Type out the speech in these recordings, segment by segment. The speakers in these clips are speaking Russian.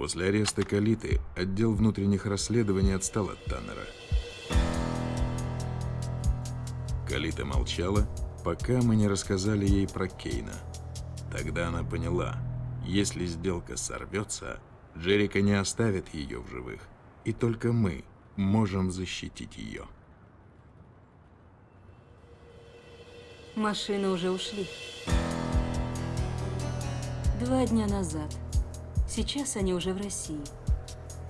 После ареста Калиты отдел внутренних расследований отстал от Таннера. Калита молчала, пока мы не рассказали ей про Кейна. Тогда она поняла, если сделка сорвется, Джерика не оставит ее в живых, и только мы можем защитить ее. Машины уже ушли. Два дня назад. Сейчас они уже в России.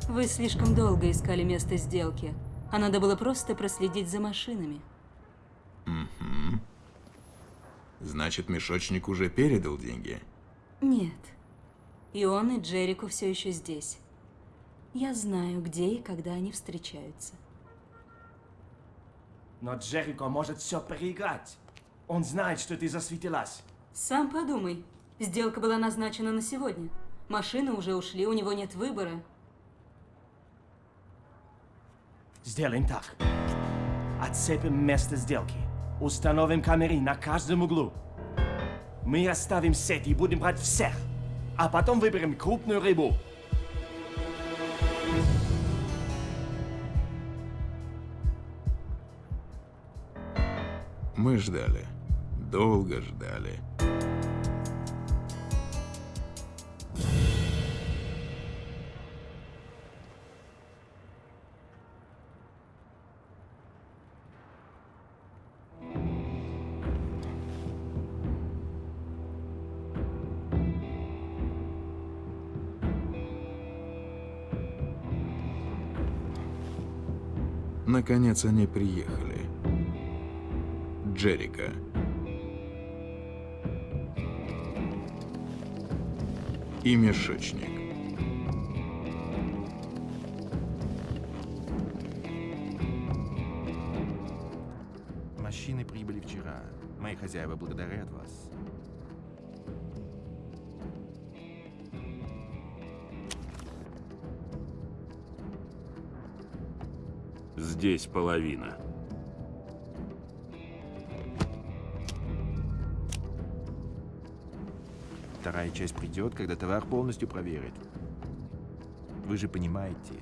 Вы слишком долго искали место сделки, а надо было просто проследить за машинами. Значит, мешочник уже передал деньги? Нет. И он, и Джерико все еще здесь. Я знаю, где и когда они встречаются. Но Джерико может все проиграть. Он знает, что ты засветилась. Сам подумай. Сделка была назначена на сегодня. Машины уже ушли, у него нет выбора. Сделаем так. Отцепим место сделки. Установим камеры на каждом углу. Мы оставим сеть и будем брать всех. А потом выберем крупную рыбу. Мы ждали. Долго ждали. Наконец они приехали. Джерика. И мешочник. Машины прибыли вчера. Мои хозяева благодарят вас. Здесь половина. Вторая часть придет, когда товар полностью проверит. Вы же понимаете,